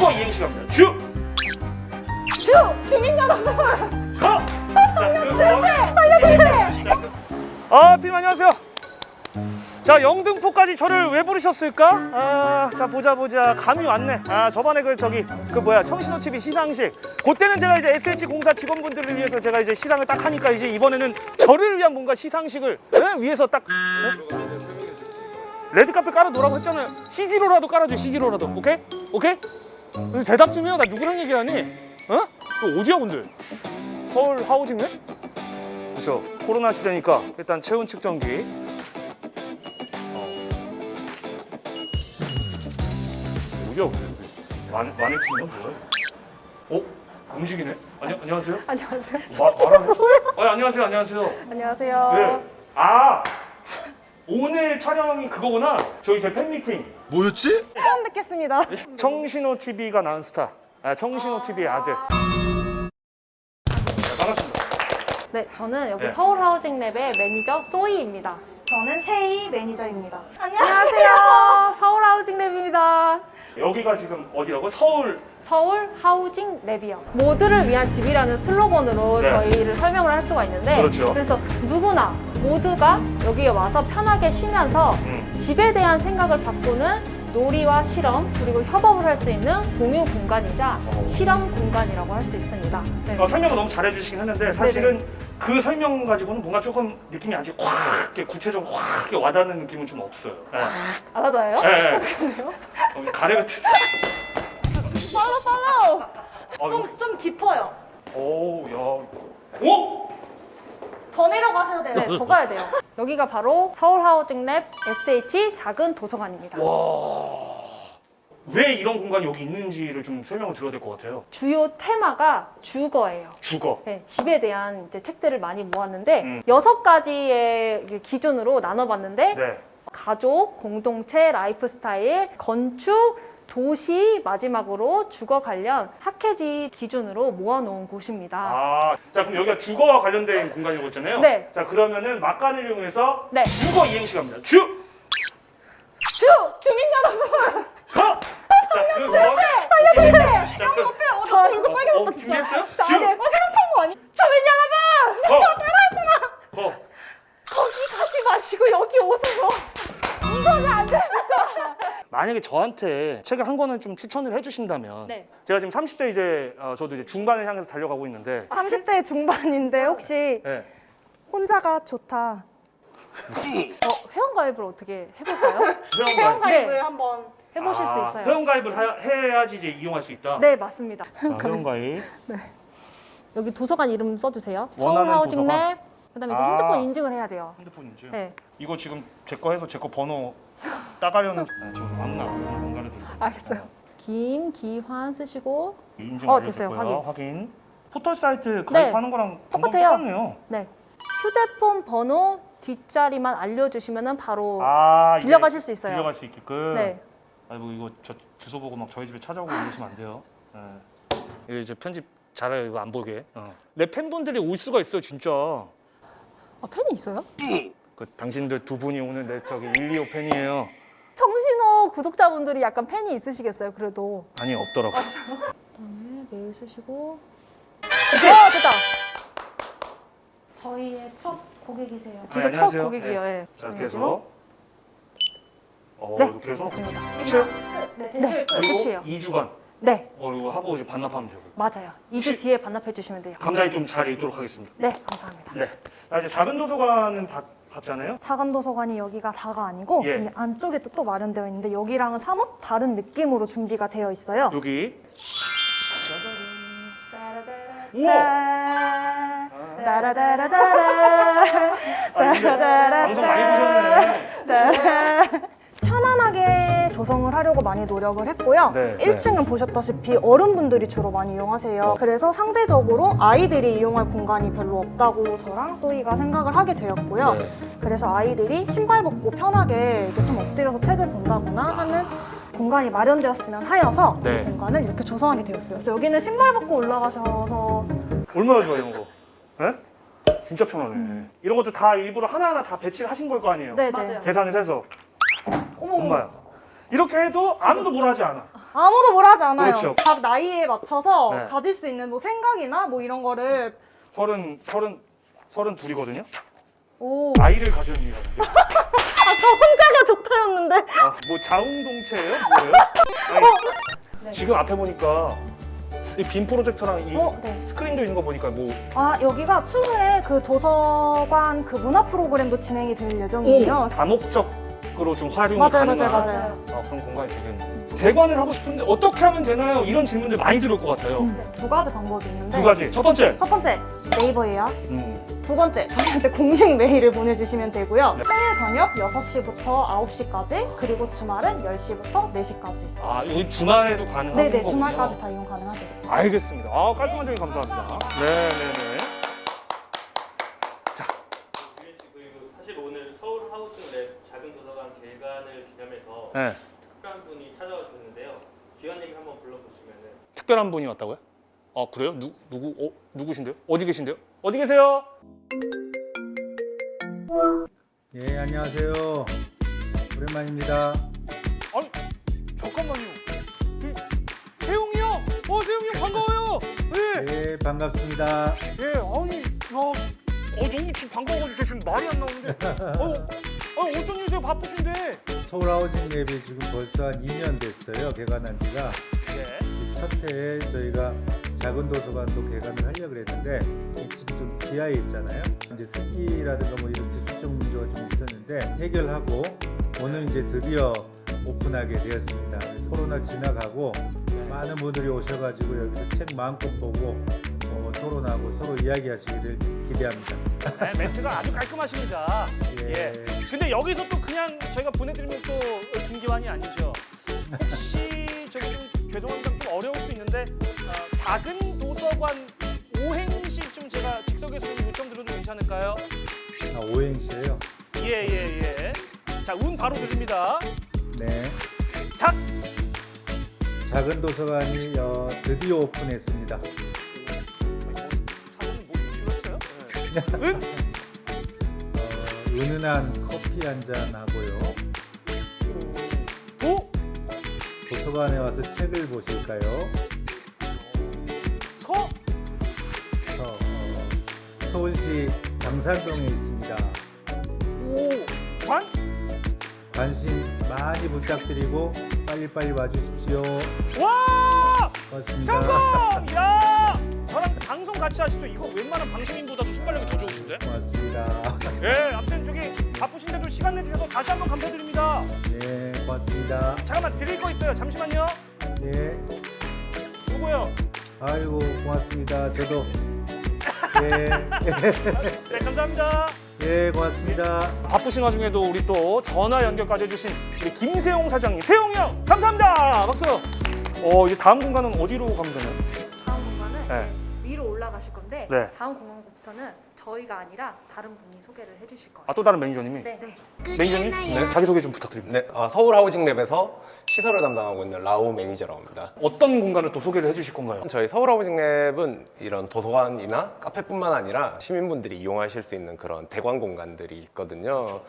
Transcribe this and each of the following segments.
주거 이행시 갑니다. 주! 주! 주민 여러분! 그 실패! 살려주세요! 아, 피님 안녕하세요. 자, 영등포까지 저를 왜 부르셨을까? 아, 자, 보자, 보자. 감이 왔네. 아, 저번에 그, 저기, 그 뭐야, 청신호 TV 시상식. 그때는 제가 이제 SH 공사 직원분들을 위해서 제가 이제 시상을 딱 하니까 이제 이번에는 저를 위한 뭔가 시상식을 에? 위해서 딱. 어? 레드카페 깔아놓으라고 했잖아요. CG로라도 깔아줘, CG로라도. 오케이? 오케이? 대답 좀 해요. 나 누구랑 얘기하니? 어? 너 어디야, 근데? 서울 하우징네? 그죠. 코로나 시대니까 일단 체온 측정기. 어. 어디야, 근데? 만, 마네킹이야, 뭐야? 어? 움직이네? 아니, 안녕하세요? 안녕하세요. 마, 말하네? 아, 안녕하세요, 안녕하세요. 안녕하세요. 네. 아! 오늘 촬영이 그거구나. 저희 제 팬미팅. 뭐였지? 처음 뵙겠습니다. 청신호 TV가 낳은 스타. 아, 청신호 TV의 아들. 네, 반갑습니다. 네, 저는 여기 네. 서울하우징랩의 매니저 소이입니다. 저는 세이 매니저입니다. 안녕하세요. 서울하우징랩입니다. 여기가 지금 어디라고? 서울. 서울 하우징 랩이요. 모두를 위한 집이라는 슬로건으로 네. 저희를 설명을 할 수가 있는데 그렇죠. 래서 누구나 모두가 여기에 와서 편하게 쉬면서 음. 집에 대한 생각을 바꾸는 놀이와 실험 그리고 협업을 할 수 있는 공유 공간이자 어. 실험 공간이라고 할 수 있습니다. 네. 어, 설명을 너무 잘해주시긴 했는데 사실은 그 설명 가지고는 뭔가 조금 느낌이 아직 확 구체적으로 확 와닿는 느낌은 좀 없어요. 예. 알아둬요? 예, 예. 어, 가래 같은. 팔로 팔로! 아, 좀, 좀 깊어요. 오, 야. 오! 더 내려가셔야 돼요. 네, 더 가야 돼요. 여기가 바로 서울 하우징랩 SH 작은 도서관입니다. 왜 이런 공간이 여기 있는지를 좀 설명을 드려야 될 것 같아요. 주요 테마가 주거예요. 주거. 네, 집에 대한 이제 책들을 많이 모았는데 음. 여섯 가지의 이게 기준으로 나눠봤는데 네. 가족, 공동체, 라이프 스타일, 건축, 도시, 마지막으로 주거 관련 학회지 기준으로 모아놓은 곳입니다. 아, 자 그럼 여기가 주거와 관련된 공간이라고 했잖아요. 네. 자 그러면은 막간을 이용해서 네. 주거 이행시 갑니다. 주! 주! 주민 여러분! 거! 자, 그 실패! 살려주세요! 자, 그, 저 얼굴 어, 어, 준비했어요? 주! 어, 생각한 거 아니? 주민 여러분! 거! 거! 거기 가지 마시고 여기 오세요. 이거는 안 됩니다. 만약에 저한테 책을 한 권을 좀 추천을 해주신다면 네. 제가 지금 30대 이제 어, 저도 이제 중반을 향해서 달려가고 있는데 30대 중반인데 혹시 네. 혼자가 좋다. 어, 회원가입을 어떻게 해볼까요? 회원가입 네. 한번 해보실 수 아, 있어요. 회원가입을 하- 해야지 이제 이용할 수 있다. 네, 맞습니다. 자, 회원가입. 여기 도서관 이름 써주세요. 서울하우징랩. 그다음에 이제 아. 핸드폰 인증을 해야 돼요. 핸드폰 인증. 네, 이거 지금 제 거 해서 제 거 번호 따가려는 네, 지금 막나 뭔가를 들고. 알겠어요. 김 기환 쓰시고 인증 어. 됐어요. 확인. 포털 사이트 네. 가입하는 거랑 방법 똑같아요. 똑같네요. 네 휴대폰 번호 뒷자리만 알려주시면 바로 아, 빌려가실 수 있어요. 빌려갈 수 있게끔. 네. 아이고 이거 저 주소 보고 막 저희 집에 찾아오고 이러시면 안 돼요. 네. 이거 이제 편집 잘해요. 이거 안 보게. 어. 내 팬분들이 올 수가 있어요, 진짜. 아, 팬이 있어요? 그 당신들 두 분이 오늘 내 저기 125 팬이에요. 정신호 구독자분들이 약간 팬이 있으시겠어요. 그래도 아니 없더라고. 그다음에 메일 쓰시고 어 됐다. 저희의 첫 고객이세요. 진짜 아, 첫. 고객이에요. 네. 예. 자 이렇게 해서 어, 네, 이렇게 해서 됐습니다. 끝이에요? 네, 그리고 끝이에요. 2주간 네, 어, 이거 하고 이제 반납하면 되고. 맞아요. 2주 혹시- 뒤에 반납해 주시면 돼요. 감사히 좀 잘 읽도록 하겠습니다. 네, 감사합니다. 네. 자 이제 작은 도서관은 봤, 봤잖아요. 작은 도서관이 여기가 다가 아니고 예. 이 안쪽에 또, 또 마련되어 있는데 여기랑은 사뭇 다른 느낌으로 준비가 되어 있어요. 여기. 우와. 따라다라다라 아, 방송 많이 보셨네. 조성을 하려고 많이 노력을 했고요. 네, 1층은 보셨다시피 어른분들이 주로 많이 이용하세요. 어. 그래서 상대적으로 아이들이 이용할 공간이 별로 없다고 저랑 소희가 생각을 하게 되었고요. 네. 그래서 아이들이 신발 벗고 편하게 이렇게 좀 엎드려서 책을 본다거나 하는 공간이 마련되었으면 하여서 네. 이 공간을 이렇게 조성하게 되었어요. 그래서 여기는 신발 벗고 올라가셔서 얼마나 좋아 이런 거. 예? 진짜 편하네. 이런 것도 다 일부러 하나하나 다 배치를 하신 걸 거 아니에요. 네네. 맞아요. 계산을 해서 어머 어머. 엄마야. 이렇게 해도 아무도 뭘 하지 않아. 아무도 뭐라 하지 않아요. 그렇죠. 각 나이에 맞춰서 네. 가질 수 있는 뭐 생각이나 뭐 이런 거를 서른 서른 서른 둘이거든요. 오. 아이를 가졌니라는데. 아까 혼자가 좋다였는데. 아, 뭐 자웅동체예요? 뭐예요? 아니, 지금 앞에 보니까 이 빔 프로젝터랑 이 어, 네. 스크린도 있는 거 보니까 뭐 아 여기가 추후에 그 도서관 그 문화 프로그램도 진행이 될 예정이에요. 다목적 으로 좀 활용이 맞아요, 가능한 맞아요, 맞아요. 아, 그런 공간이 되겠네요. 대관을 하고 싶은데 어떻게 하면 되나요? 이런 질문들 많이 들을 것 같아요. 네, 두 가지 방법이 있는데 두 가지. 첫 번째. 첫 번째 네이버 예약, 음, 두 번째 저희한테 공식 메일을 보내주시면 되고요. 네. 평일 저녁 6시부터 9시까지 그리고 주말은 10시부터 4시까지. 아, 여기 주말에도 가능한 네네 거군요. 주말까지 다 이용 가능하세요. 알겠습니다. 아, 깔끔한 점이 감사합니다. 네, 네, 네. 그리고 사실 오늘 서울 하우스 랩 작은 도서관 개관을 네. 특별한 분이 찾아와 주셨는데요. 귀환님 한번 불러보시면은 특별한 분이 왔다고요? 아, 그래요? 누, 누구? 어, 누구신데요? 어디 계신데요? 어디 계세요? 예, 안녕하세요. 오랜만입니다. 아니, 잠깐만요. 그, 세용이 형! 어, 세용이 형 반가워요! 네. 예, 반갑습니다. 예, 아니, 야, 어, 너무 지금 반가워가지고 지금 말이 안 나오는데. 어, 어, 어쩐 일이세요? 바쁘신데. 서울 하우징 랩이 지금 벌써 한 2년 됐어요. 개관한 지가. 예. 첫 해에 저희가 작은 도서관도 개관을 하려고 그랬는데 이 지금 좀 지하에 있잖아요. 이제 습기라든가 뭐 이런 기술적 문제가 좀 있었는데 해결하고 오늘 이제 드디어 오픈하게 되었습니다. 코로나 지나가고 많은 분들이 오셔가지고 여기서 책 마음껏 보고 어, 토론하고 서로 이야기하시기를 기대합니다. 네, 멘트가 아주 깔끔하십니다. 예. 근데 여기서 또 그냥 저희가 보내드리면 또 김기환이 아니죠. 혹시 저기 좀 죄송합니다. 좀 어려울 수 있는데 어, 작은 도서관 오행시 좀 제가 즉석에서 좀 요청 드려도 괜찮을까요? 아, 오행시예요. 예, 예, 예. 자, 운 바로 드립니다. 네. 작! 작은 도서관이 어, 드디어 오픈했습니다. 네. 은? 어, 은은한 커피 한 잔 하고요. 도? 도서관에 와서 책을 보실까요? 서? 서, 어, 서울시 당산동에 있습니다. 오! 관? 관심 많이 부탁드리고 빨리빨리 와주십시오. 와! 고맙습니다. 성공! 야! 저랑 방송 같이 하시죠. 이거 웬만한 방송인보다도 순발력이 더 좋으신데? 고맙습니다. 예, 아무튼 저기 바쁘신데도 시간 내주셔서 다시 한번 감사드립니다. 네, 고맙습니다. 잠깐만 드릴 거 있어요. 잠시만요. 네, 누구요? 아이고 고맙습니다. 저도 네, 네, 감사합니다. 네 고맙습니다. 바쁘신 와중에도 우리 또 전화 연결까지 해주신 우리 김세용 사장님, 세용이 형 감사합니다. 박수. 어, 이제 다음 공간은 어디로 가면 되나요? 다음 공간은 네. 위로 올라가실 건데 네. 다음 공간부터는 저희가 아니라 다른 분이 소개를 해주실 거예요. 아, 또 다른 매니저님이? 네. 네. 매니저님? 네. 자기소개 좀 부탁드립니다. 네, 아, 서울 하우징 랩에서 시설을 담당하고 있는 라오 매니저라고 합니다. 어떤 공간을 또 소개를 해주실 건가요? 저희 서울 하우징 랩은 이런 도서관이나 카페뿐만 아니라 시민분들이 이용하실 수 있는 그런 대관 공간들이 있거든요.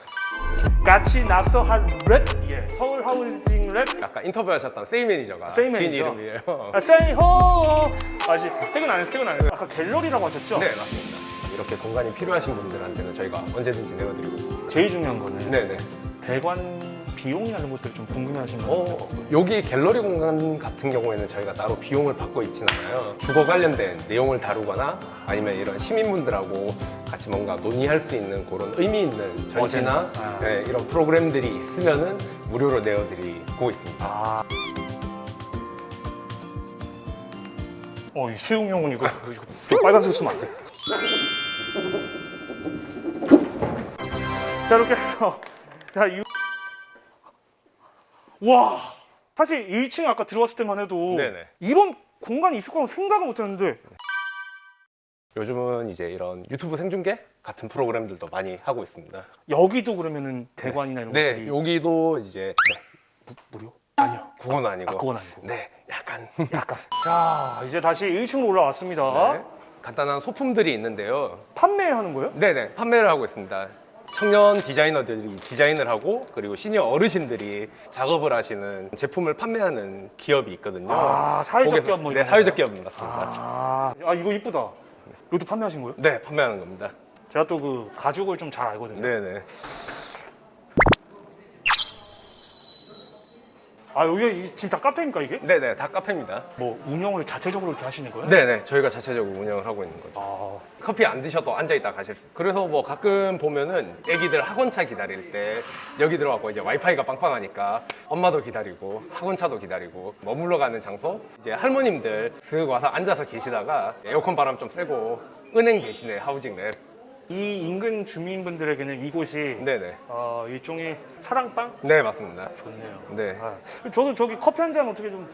같이 낙서한 랩? 예, 서울 하우징 랩? 아까 인터뷰하셨던 세이 매니저가 세이 진 매니저. 이름이에요. 아, 세이 호! 아직 퇴근 안 했어요, 퇴근 안 했어요. 아까 갤러리라고 하셨죠? 네, 맞습니다. 이렇게 공간이 필요하신 분들한테는 저희가 언제든지 내어드리고 있습니다. 제일 중요한 거는 네네. 대관 비용이나 이런 것들 좀 궁금해하시는 어, 분들 여기 갤러리 공간 같은 경우에는 저희가 따로 비용을 받고 있진 않아요. 주거 관련된 내용을 다루거나 아니면 이런 시민분들하고 같이 뭔가 논의할 수 있는 그런 의미 있는 전시나 아. 네, 이런 프로그램들이 있으면 은 무료로 내어드리고 있습니다. 아. 어, 이 세용 형은 이거, 이거, 저 빨간색 쓰면 안 돼. 자, 이렇게 해서 자, 유... 와, 사실 1층 아까 들어왔을 때만 해도 네네. 이런 공간이 있을 거라고 생각을 못 했는데 요즘은 이제 이런 유튜브 생중계 같은 프로그램들도 많이 하고 있습니다. 여기도 그러면은 대관이나 이런 네, 것들이 여기도 이제 네, 무 료? 아니요, 그건 아 니고. 아, 그건 아니고. 네, 약간 약간. 자, 이제 다시 1층으로 올라왔습니다. 네, 간단한 소품들이 있는데요. 판매하는 거예요? 네네 판매를 하고 있습니다 청년 디자이너들이 디자인을 하고 그리고 시니어 어르신들이 작업을 하시는 제품을 판매하는 기업이 있거든요. 아, 사회적 기업 뭐 네, 사회적 것 같습니다. 아, 아 이거 이쁘다. 이것도 판매하신 거예요? 네, 판매하는 겁니다. 제가 또 그 가죽을 좀 잘 알거든요. 네, 네. 아 여기 지금 다 카페입니까 이게? 네, 네, 다 카페입니다. 뭐 운영을 자체적으로 이렇게 하시는 거예요? 네, 네, 저희가 자체적으로 운영을 하고 있는 거죠. 아, 커피 안 드셔도 앉아 있다 가실 수 있어요. 그래서 뭐 가끔 보면은 애기들 학원차 기다릴 때 여기 들어가고 이제 와이파이가 빵빵하니까 엄마도 기다리고 학원차도 기다리고 머물러 가는 장소 이제 할머님들 슥 와서 앉아서 계시다가 에어컨 바람 좀 쐬고 은행 대신에 하우징 랩. 이 인근 주민분들에게는 이곳이 네네. 어, 일종의 사랑방? 네 맞습니다. 좋네요. 네. 아, 저도 저기 커피 한 잔 어떻게 좀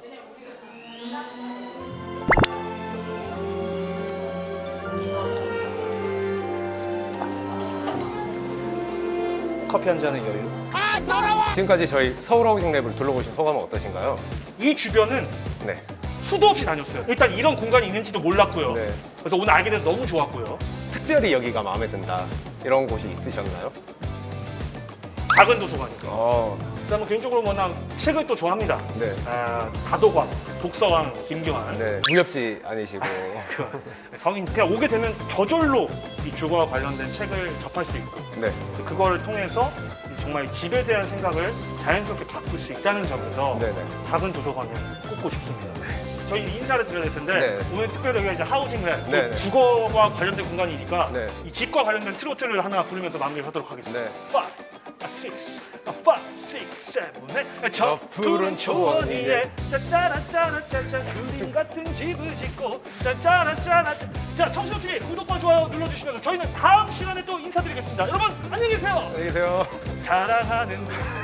커피 한 잔의 여유. 지금까지 저희 서울 하우징 랩을 둘러보신 소감은 어떠신가요? 이 주변은 네. 수도 없이 다녔어요. 일단 이런 공간이 있는지도 몰랐고요. 네. 그래서 오늘 알게 돼서 너무 좋았고요. 특별히 여기가 마음에 든다 이런 곳이 있으셨나요? 작은 도서관이죠. 어. 그다음에 개인적으로 뭐나 책을 또 좋아합니다. 네. 아, 다도관, 독서왕 김경환. 네. 무협지 아니시고. 성인 그냥 오게 되면 저절로 이 주거와 관련된 책을 접할 수 있고 네. 그걸 통해서 정말 집에 대한 생각을 자연스럽게 바꿀 수 있다는 점에서 네네. 작은 도서관을 꼽고 싶습니다. 저희 인사를 드려야 될 텐데 네. 오늘 특별히 여기가 이제 하우징을 네, 네. 주거와 관련된 공간이니까 네. 이 집과 관련된 트로트를 하나 부르면서 마무리하도록 하겠습니다. 네. 5, 6, 5, 6, 7, 8. 저 푸른 초원 위에 짜짜라짜라짜짜 그림 같은 집을 짓고 짜짜라짜라 자 청신호TV 구독과 좋아요 눌러주시면 저희는 다음 시간에 또 인사드리겠습니다. 여러분 안녕히 계세요. 안녕히 계세요. 사랑하는